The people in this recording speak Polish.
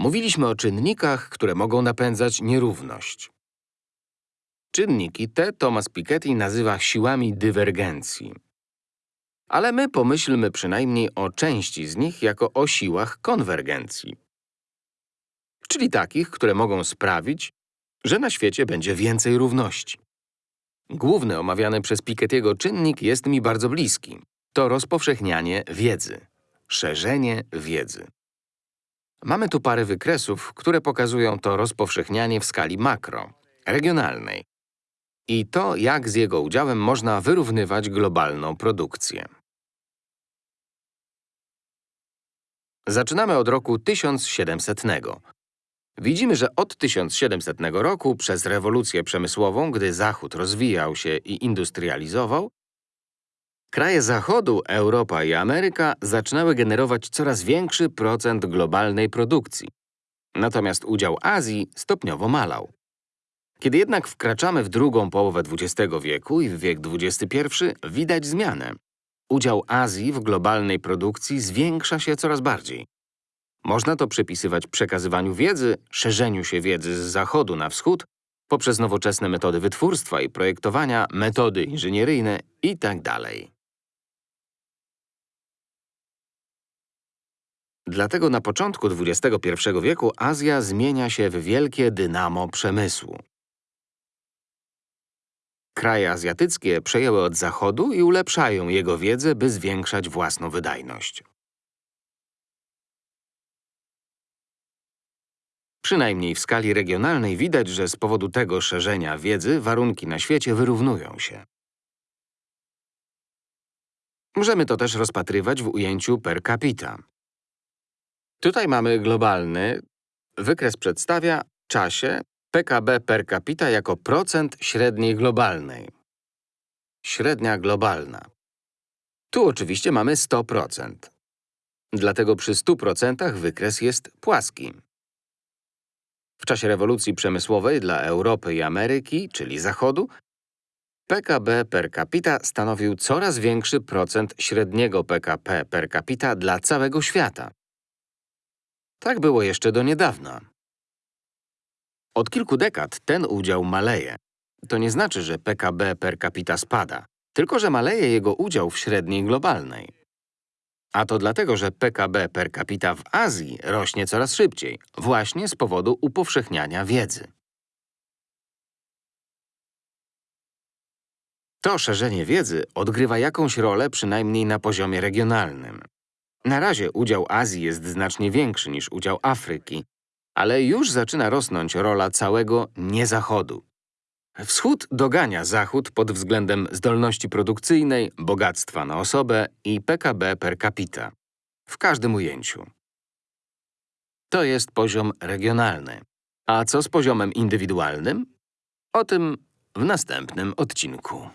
Mówiliśmy o czynnikach, które mogą napędzać nierówność. Czynniki te Thomas Piketty nazywa siłami dywergencji. Ale my pomyślmy przynajmniej o części z nich jako o siłach konwergencji. Czyli takich, które mogą sprawić, że na świecie będzie więcej równości. Główny omawiany przez Piketty'ego czynnik jest mi bardzo bliski. To rozpowszechnianie wiedzy, szerzenie wiedzy. Mamy tu parę wykresów, które pokazują to rozpowszechnianie w skali makro, regionalnej i to, jak z jego udziałem można wyrównywać globalną produkcję. Zaczynamy od roku 1700. Widzimy, że od 1700 roku przez rewolucję przemysłową, gdy Zachód rozwijał się i industrializował, kraje Zachodu, Europa i Ameryka zaczynały generować coraz większy procent globalnej produkcji. Natomiast udział Azji stopniowo malał. Kiedy jednak wkraczamy w drugą połowę XX wieku i w wiek XXI, widać zmianę. Udział Azji w globalnej produkcji zwiększa się coraz bardziej. Można to przypisywać przekazywaniu wiedzy, szerzeniu się wiedzy z zachodu na wschód, poprzez nowoczesne metody wytwórstwa i projektowania, metody inżynieryjne itd. Dlatego na początku XXI wieku Azja zmienia się w wielkie dynamo przemysłu. Kraje azjatyckie przejęły od Zachodu i ulepszają jego wiedzę, by zwiększać własną wydajność. Przynajmniej w skali regionalnej widać, że z powodu tego szerzenia wiedzy warunki na świecie wyrównują się. Możemy to też rozpatrywać w ujęciu per capita. Tutaj mamy globalny. Wykres przedstawia czasie PKB per capita jako procent średniej globalnej. Średnia globalna. Tu oczywiście mamy 100%. Dlatego przy 100% wykres jest płaski. W czasie rewolucji przemysłowej dla Europy i Ameryki, czyli Zachodu, PKB per capita stanowił coraz większy procent średniego PKP per capita dla całego świata. Tak było jeszcze do niedawna. Od kilku dekad ten udział maleje. To nie znaczy, że PKB per capita spada, tylko że maleje jego udział w średniej globalnej. A to dlatego, że PKB per capita w Azji rośnie coraz szybciej, właśnie z powodu upowszechniania wiedzy. To szerzenie wiedzy odgrywa jakąś rolę przynajmniej na poziomie regionalnym. Na razie udział Azji jest znacznie większy niż udział Afryki, ale już zaczyna rosnąć rola całego niezachodu. Wschód dogania Zachód pod względem zdolności produkcyjnej, bogactwa na osobę i PKB per capita. W każdym ujęciu. To jest poziom regionalny. A co z poziomem indywidualnym? O tym w następnym odcinku.